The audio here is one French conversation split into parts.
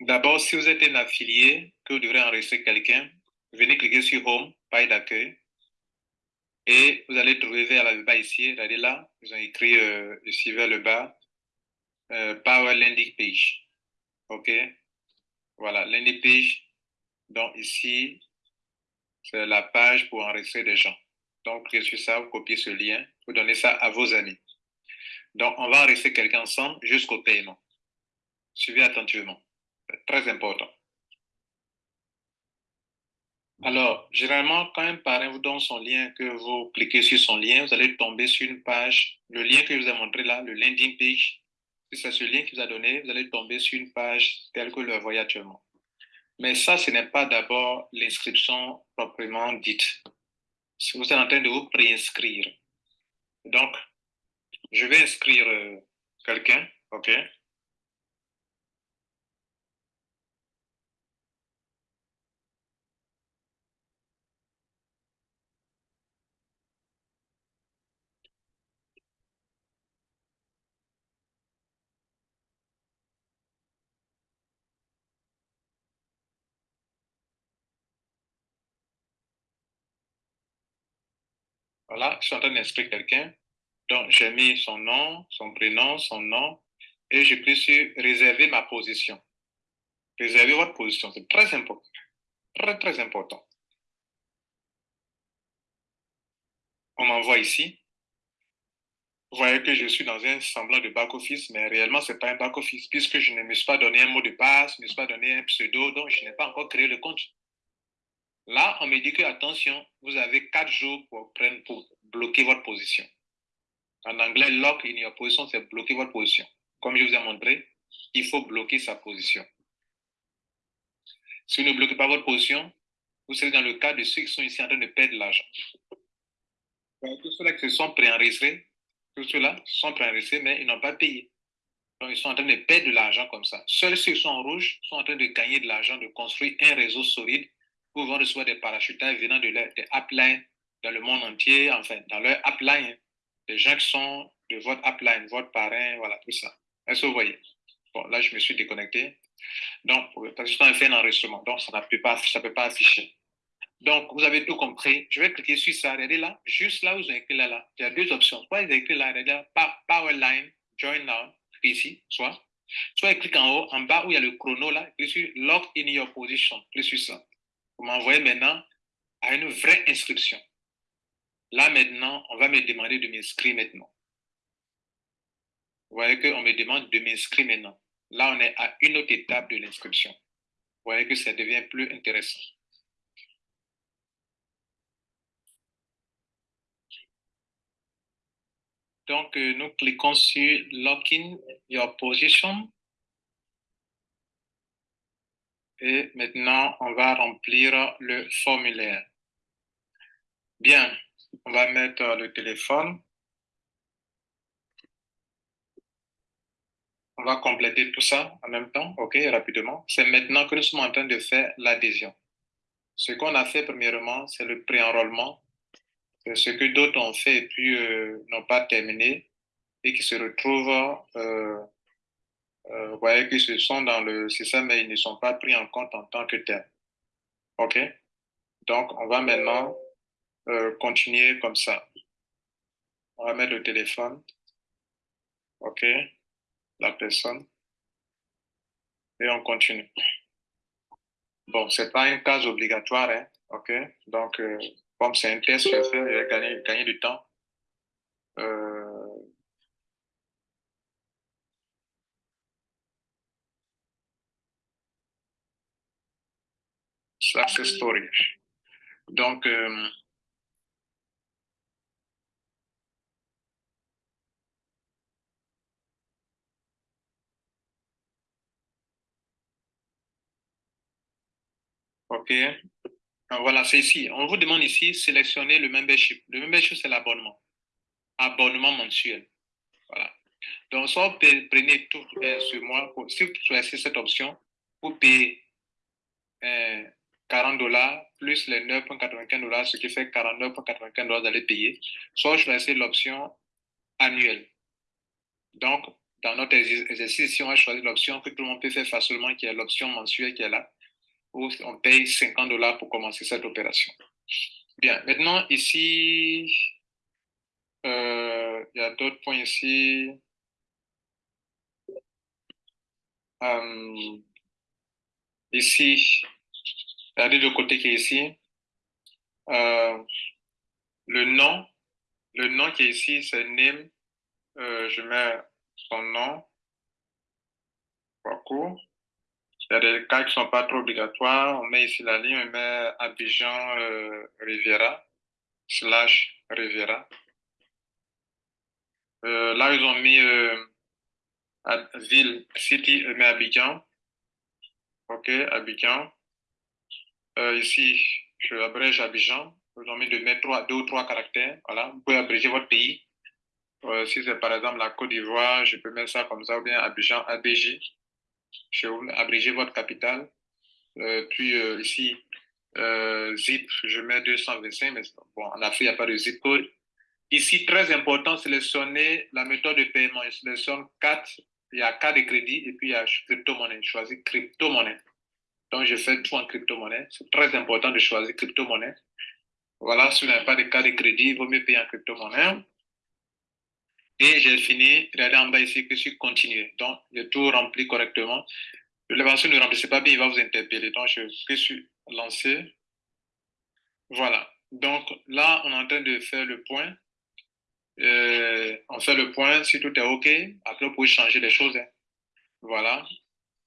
D'abord, si vous êtes un affilié, que vous devrez enregistrer quelqu'un, venez cliquer sur Home, page d'accueil, et vous allez trouver vers le bas ici, regardez là, ils ont écrit euh, ici vers le bas, euh, Power Landing Page. OK? Voilà, landing page. Donc ici, c'est la page pour enregistrer des gens. Donc, cliquez sur ça, vous copiez ce lien, vous donnez ça à vos amis. Donc, on va enregistrer quelqu'un ensemble jusqu'au paiement. Suivez attentivement. Très important. Alors, généralement, quand un parrain vous donne son lien, que vous cliquez sur son lien, vous allez tomber sur une page, le lien que je vous ai montré là, le landing page. Si c'est ce lien qu'il vous a donné, vous allez tomber sur une page telle que vous le voyez actuellement. Mais ça, ce n'est pas d'abord l'inscription proprement dite. Vous êtes en train de vous préinscrire. Donc, je vais inscrire euh, quelqu'un, OK? Voilà, je suis en train d'inscrire quelqu'un. Donc, j'ai mis son nom, son prénom, son nom, et je peux sur réserver ma position. Réserver votre position, c'est très important. Très, très important. On m'envoie ici. Vous voyez que je suis dans un semblant de back-office, mais réellement, ce n'est pas un back-office, puisque je ne me suis pas donné un mot de passe, je ne me suis pas donné un pseudo, donc je n'ai pas encore créé le compte. Là, on me dit que, attention, vous avez quatre jours pour, pour bloquer votre position. En anglais, lock in your position, c'est bloquer votre position. Comme je vous ai montré, il faut bloquer sa position. Si vous ne bloquez pas votre position, vous serez dans le cas de ceux qui sont ici en train de perdre de l'argent. Tous ceux-là qui se sont préenregistrés, tous ceux-là sont préenregistrés, mais ils n'ont pas payé. Donc, ils sont en train de perdre de l'argent comme ça. Seuls ceux qui sont en rouge sont en train de gagner de l'argent, de construire un réseau solide pouvant recevoir des parachutages venant de leur, des dans le monde entier, enfin, dans leur upline, des gens qui sont de votre upline, votre parrain, voilà, tout ça. Est-ce que vous voyez? Bon, là, je me suis déconnecté. Donc, parce que je fait un enregistrement, donc ça ne peut pas, peut pas afficher. Donc, vous avez tout compris. Je vais cliquer sur ça. Regardez là, juste là où vous avez écrit là, là. Il y a deux options. Soit vous avez écrit là, regardez là, Powerline, Join Now, ici, soit. Soit cliquez en haut, en bas où il y a le chrono là, cliquez sur Lock in your position. Cliquez sur ça vous m'envoyez maintenant à une vraie inscription. Là, maintenant, on va me demander de m'inscrire maintenant. Vous voyez qu'on me demande de m'inscrire maintenant. Là, on est à une autre étape de l'inscription. Vous voyez que ça devient plus intéressant. Donc, euh, nous cliquons sur Lock in your position. Et maintenant, on va remplir le formulaire. Bien, on va mettre le téléphone. On va compléter tout ça en même temps, OK, rapidement. C'est maintenant que nous sommes en train de faire l'adhésion. Ce qu'on a fait premièrement, c'est le pré-enrôlement. Ce que d'autres ont fait et puis euh, n'ont pas terminé et qui se retrouvent euh, euh, vous voyez qu'ils sont dans le système, mais ils ne sont pas pris en compte en tant que tel. OK? Donc, on va maintenant euh, continuer comme ça. On va mettre le téléphone. OK? La personne. Et on continue. Bon, ce n'est pas une case obligatoire, hein? OK? Donc, euh, comme c'est un test je je vais gagner, gagner du temps. success story. Donc, euh, OK. Voilà, c'est ici. On vous demande ici, sélectionner le membership. Le membership, c'est l'abonnement. Abonnement mensuel. Voilà. Donc, soit vous prenez tout euh, sur moi, si vous choisissez cette option, vous payez euh, 40 dollars plus les 9,95 dollars, ce qui fait 49,95 dollars d'aller payer, soit choisir l'option annuelle. Donc, dans notre exercice, si on va choisir l'option que tout le monde peut faire facilement, qui est l'option mensuelle qui est là, où on paye 50 dollars pour commencer cette opération. Bien, maintenant ici, euh, il y a d'autres points ici. Euh, ici, regardez le côté qui est ici. Euh, le nom, le nom qui est ici, c'est name. je mets son nom. Parcours. Il y a des cas qui ne sont pas trop obligatoires. On met ici la ligne, on met Abidjan Riviera, slash Riviera. Euh, là, ils ont mis euh, ville, city, mais Abidjan. OK, Abidjan. Euh, ici, je abrège Abidjan. Ils ont mis de mettre trois, deux ou trois caractères. Voilà, vous pouvez abréger votre pays. si c'est par exemple la Côte d'Ivoire, je peux mettre ça comme ça, ou bien Abidjan, ABJ. Abréger votre capitale. puis ici, zip, je mets 225, mais bon, en Afrique, il n'y a pas de zip code. Ici, très important, sélectionner la méthode de paiement. Sélectionne 4, il y a cas de crédit et puis il y a crypto-monnaie. Je choisis crypto-monnaie. Donc, je fais tout en crypto-monnaie. C'est très important de choisir crypto-monnaie. Voilà, si vous n'avez pas de cas de crédit, il vaut mieux payer en crypto-monnaie. Et j'ai fini. Regardez en bas ici que je suis continué. Donc, j'ai tout rempli correctement. L'évaluation ne remplissez pas bien, il va vous interpeller. Donc, je suis lancé. Voilà. Donc, là, on est en train de faire le point. Euh, on fait le point, si tout est OK, après vous pouvez changer les choses. Hein. Voilà.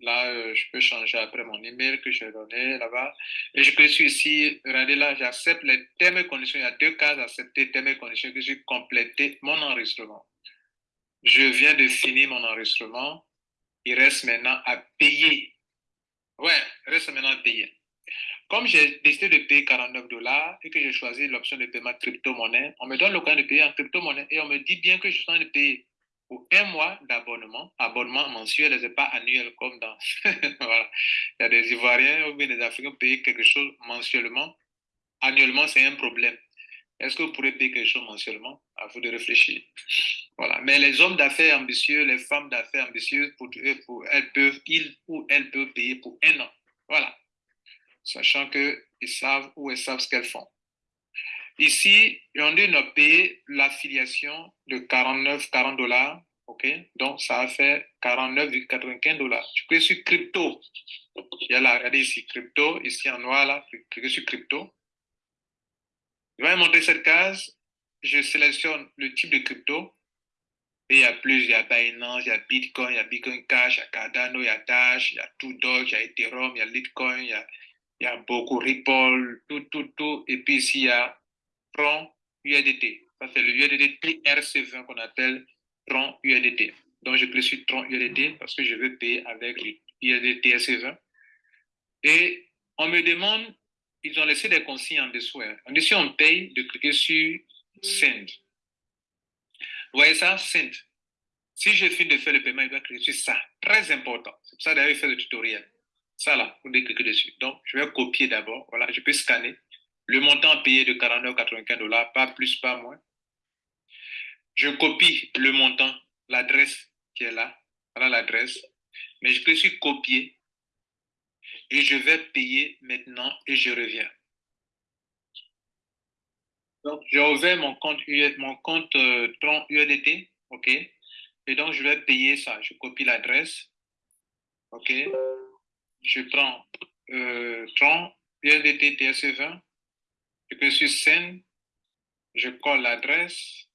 Là, euh, je peux changer après mon email que j'ai donné là-bas. Et je peux ici, regardez là, j'accepte les thèmes et conditions. Il y a deux cases accepter thèmes et conditions que j'ai complété mon enregistrement. Je viens de finir mon enregistrement. Il reste maintenant à payer. Ouais, il reste maintenant à payer. Comme j'ai décidé de payer 49 dollars et que j'ai choisi l'option de paiement crypto-monnaie, on me donne l'occasion de payer en crypto-monnaie et on me dit bien que je suis en train de payer pour un mois d'abonnement, abonnement mensuel ce n'est pas annuel comme dans. voilà. Il y a des Ivoiriens ou bien des Africains qui payent quelque chose mensuellement. Annuellement, c'est un problème. Est-ce que vous pourrez payer quelque chose mensuellement? À vous de réfléchir. Voilà. Mais les hommes d'affaires ambitieux, les femmes d'affaires ambitieuses, pour, pour, elles peuvent, ils ou elles peuvent payer pour un an. Voilà sachant qu'ils savent ou elles savent ce qu'elles font. Ici, on a payé l'affiliation de 49, 40 dollars. OK? Donc, ça a fait 49,95 dollars. Je clique sur crypto. Il y a là, regardez ici, crypto. Ici en noir, là, cliquez sur crypto. Je vais montrer cette case. Je sélectionne le type de crypto. Et il y a plus, il y a Binance, il y a Bitcoin, il y a Bitcoin Cash, il y a Cardano, il y a Dash, il y a Doge, il y a Ethereum, il y a Litecoin, il y a il y a beaucoup Ripple, tout, tout, tout. Et puis ici, il y a Tron USDT. Ça, c'est le USDT TRC20 qu'on appelle Tron USDT. Donc, je clique sur Tron USDT parce que je veux payer avec le USDT TRC20. Et on me demande, ils ont laissé des consignes en dessous. Hein. En dessous, on paye de cliquer sur Send. Vous voyez ça? Send. Si je finis de faire le paiement, il va cliquer sur ça. Très important. C'est pour ça d'ailleurs, il fait le tutoriel. Ça là, vous cliquez dessus. Donc, je vais copier d'abord. Voilà, je peux scanner. Le montant payé de 49,95 dollars, pas plus, pas moins. Je copie le montant, l'adresse qui est là. Voilà l'adresse. Mais je peux sur copier. Et je vais payer maintenant et je reviens. Donc, j'ai ouvert mon compte, mon compte euh, Tron. OK. Et donc, je vais payer ça. Je copie l'adresse. OK je prends euh, Tron, USDT TSE20, je peux sur scène, je colle l'adresse,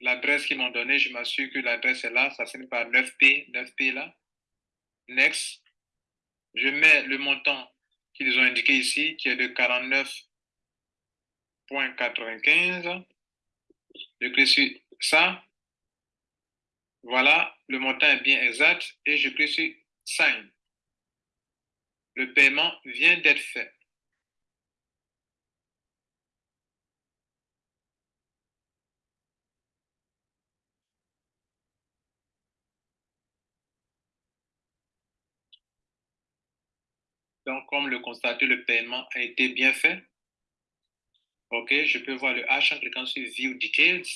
l'adresse qu'ils m'ont donnée, je m'assure que l'adresse est là, ça n'est pas 9P, 9P là. Next, je mets le montant qu'ils ont indiqué ici, qui est de 49,95. Je clique sur ça. Voilà, le montant est bien exact et je clique sur Sign. Le paiement vient d'être fait. Donc, comme le constater, le paiement a été bien fait. OK, je peux voir le H en cliquant sur View Details.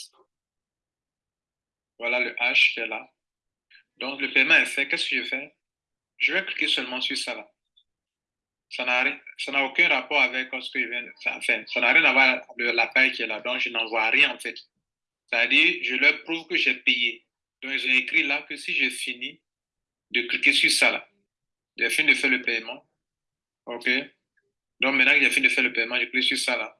Voilà le H qui est là. Donc, le paiement est fait. Qu'est-ce que je fais? Je vais cliquer seulement sur ça là. Ça n'a aucun rapport avec ce que je viens faire. Ça n'a rien à voir avec la paille qui est là. Donc, je n'en vois rien en fait. C'est-à-dire, je leur prouve que j'ai payé. Donc, ils ont écrit là que si je finis de cliquer sur ça là, j'ai fini de faire le paiement. OK? Donc, maintenant que j'ai fini de faire le paiement, je clique sur ça là,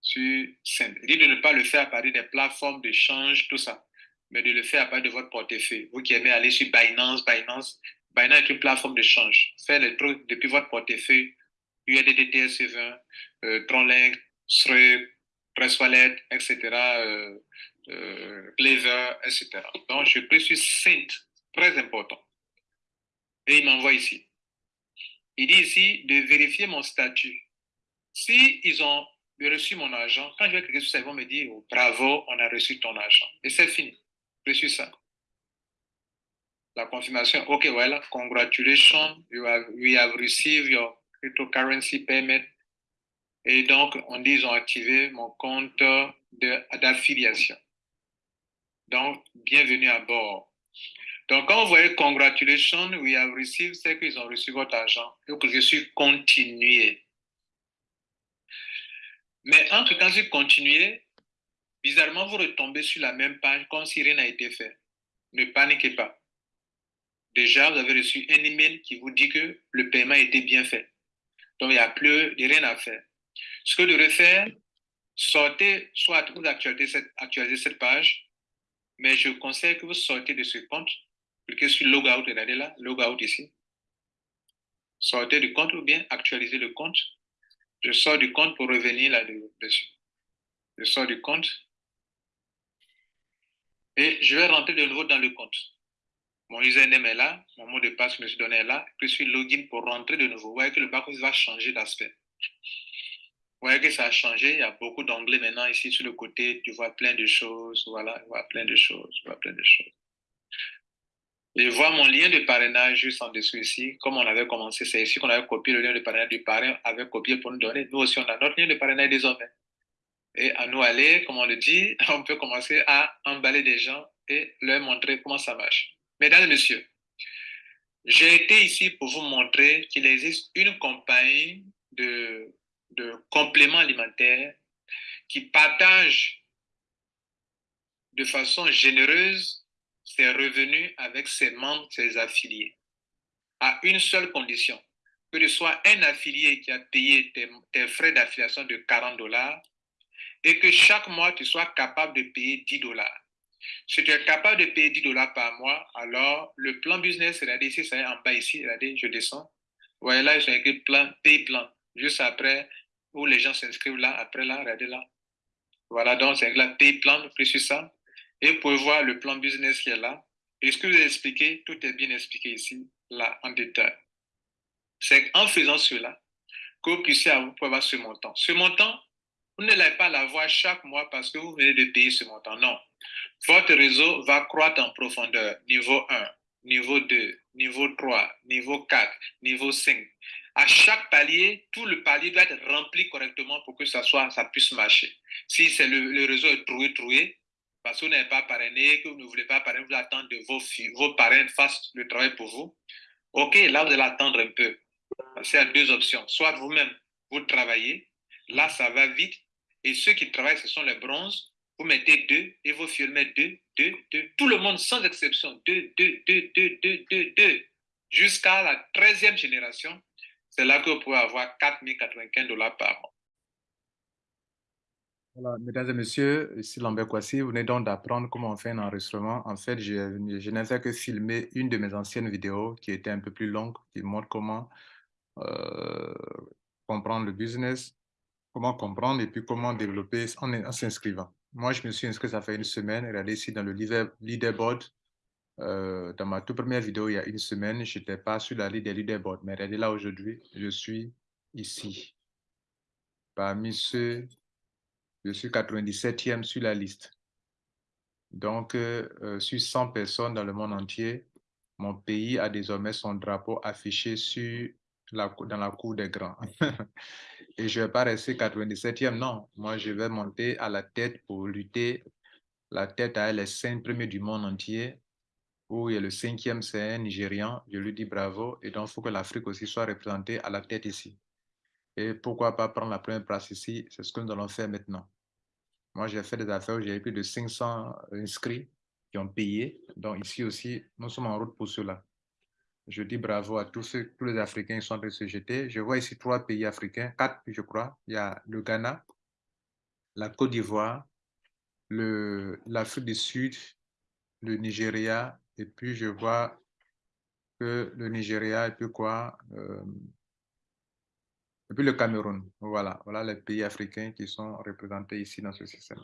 sur Send. Il dit de ne pas le faire à partir des plateformes d'échange, tout ça, mais de le faire à partir de votre portefeuille. Vous qui aimez aller sur Binance, Binance, Binance est une plateforme d'échange. Faites les trucs depuis votre portefeuille, USDT, TS20, euh, Tronlink, Stripe, Presswallet, etc., euh, euh, etc. Donc, je clique sur Send, très important. Et il m'envoie ici. Il dit ici de vérifier mon statut. Si ont reçu mon argent, quand je vais cliquer sur ça, ils vont me dire oh, bravo, on a reçu ton argent. Et c'est fini. Reçu ça. La confirmation, ok, voilà, congratulations, you have, we have received your cryptocurrency payment. Et donc, on dit ils ont activé mon compte d'affiliation. Donc, bienvenue à bord. Donc, quand vous voyez congratulations, we have received, c'est qu'ils ont reçu votre argent. Donc, je suis continué. Mais entre quand je continuer, bizarrement, vous retombez sur la même page comme si rien n'a été fait. Ne paniquez pas. Déjà, vous avez reçu un email qui vous dit que le paiement été bien fait. Donc, il n'y a plus rien à faire. Ce que vous devez faire, sortez, soit vous actualisez cette, actualisez cette page, mais je conseille que vous sortez de ce compte Cliquez sur Logout, regardez là, Logout ici. Sortez du compte ou bien actualisez le compte? Je sors du compte pour revenir là-dessus. Je sors du compte. Et je vais rentrer de nouveau dans le compte. Mon username est là, mon mot de passe que je me suis donné est là. Je suis login pour rentrer de nouveau. Vous voyez que le back va changer d'aspect. Vous voyez que ça a changé. Il y a beaucoup d'anglais maintenant ici sur le côté. Tu vois plein de choses. Voilà, tu vois plein de choses. Tu vois plein de choses. Je vois mon lien de parrainage juste en dessous ici. Comme on avait commencé, c'est ici qu'on avait copié le lien de parrainage du parrain, avait copié pour nous donner. Nous aussi, on a notre lien de parrainage désormais. Et à nous aller, comme on le dit, on peut commencer à emballer des gens et leur montrer comment ça marche. Mesdames et messieurs, j'ai été ici pour vous montrer qu'il existe une compagnie de, de compléments alimentaires qui partage de façon généreuse ses revenus avec ses membres, ses affiliés, à une seule condition, que ce soit un affilié qui a payé tes, frais d'affiliation de 40 dollars et que chaque mois, tu sois capable de payer 10 dollars. Si tu es capable de payer 10 dollars par mois, alors le plan business, regardez ici, c'est en bas ici, regardez, je descends. Voyez là, j'ai écrit plan, pay plan, juste après, où les gens s'inscrivent là, après là, regardez là. Voilà, donc c'est là, pay plan, plus sur ça. Et vous pouvez voir le plan business qui est là. Et ce que vous ai expliqué, tout est bien expliqué ici, là, en détail. C'est en faisant cela que vous puissiez avoir ce montant. Ce montant, vous n'allez pas l'avoir chaque mois parce que vous venez de payer ce montant. Non. Votre réseau va croître en profondeur. Niveau 1, niveau 2, niveau 3, niveau 4, niveau 5. À chaque palier, tout le palier doit être rempli correctement pour que ça, puisse marcher. Si le réseau est troué, troué, parce que vous n'avez pas parrainé, que vous ne voulez pas parrainer, vous attendez que vos, vos parrains fassent le travail pour vous. OK, là, vous allez attendre un peu. C'est à deux options. Soit vous-même, vous travaillez, là, ça va vite. Et ceux qui travaillent, ce sont les bronzes. Vous mettez deux et vos filles mettent deux, deux, deux. Tout le monde, sans exception, deux, deux, deux, deux, deux, deux, deux. Jusqu'à la 13e génération, c'est là que vous pouvez avoir 4095 dollars par mois. Mesdames et messieurs, ici Lambert Kwasi, vous venez donc d'apprendre comment on fait un enregistrement. En fait, je, je n'ai fait que filmer une de mes anciennes vidéos qui était un peu plus longue, qui montre comment euh, comprendre le business, comment comprendre et puis comment développer en, s'inscrivant. Moi, je me suis inscrit, ça fait une semaine. Regardez ici dans le leaderboard. Euh, dans ma toute première vidéo, il y a une semaine, je n'étais pas sur la liste des leaderboards. Mais regardez là aujourd'hui, je suis ici. Parmi ceux je suis 97e sur la liste. Donc, euh, euh, sur 100 personnes dans le monde entier, mon pays a désormais son drapeau affiché dans la cour des grands. Et je ne vais pas rester 97e, non. Moi, je vais monter à la tête pour lutter La tête à elle est premiers du monde entier, où il y a le cinquième, c'est un Nigérian. Je lui dis bravo. Et donc, il faut que l'Afrique aussi soit représentée à la tête ici. Et pourquoi pas prendre la première place ici? C'est ce que nous allons faire maintenant. Moi, j'ai fait des affaires où j'ai plus de 500 inscrits qui ont payé. Donc, ici aussi, nous sommes en route pour cela. Je dis bravo à tous, ceux, les Africains qui sont en train de se jeter. Je vois ici trois pays africains, quatre, je crois. Il y a le Ghana, la Côte d'Ivoire, l'Afrique du Sud, le Nigeria, et puis je vois que le Nigeria, et puis quoi euh, Et puis le Cameroun. Voilà, voilà les pays africains qui sont représentés ici dans ce système.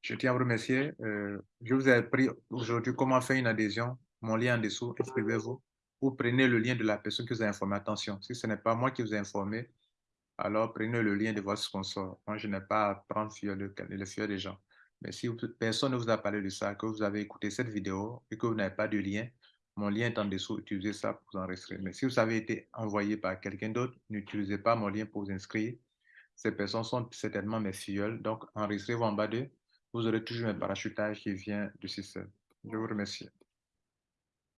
Je tiens à vous remercier. Euh, je vous ai appris aujourd'hui comment faire une adhésion. Mon lien en dessous, inscrivez-vous. Vous prenez le lien de la personne qui vous a informé. Attention, si ce n'est pas moi qui vous ai informé, alors prenez le lien de votre sponsor. Moi, je n'ai pas à prendre le, le des gens. Mais si personne ne vous a parlé de ça, que vous avez écouté cette vidéo et que vous n'avez pas de lien, mon lien est en dessous, utilisez ça pour vous enregistrer. Mais si vous avez été envoyé par quelqu'un d'autre, n'utilisez pas mon lien pour vous inscrire. Ces personnes sont certainement mes filleuls, donc enregistrez-vous en bas d'eux. Vous aurez toujours un parachutage qui vient du système. Je vous remercie.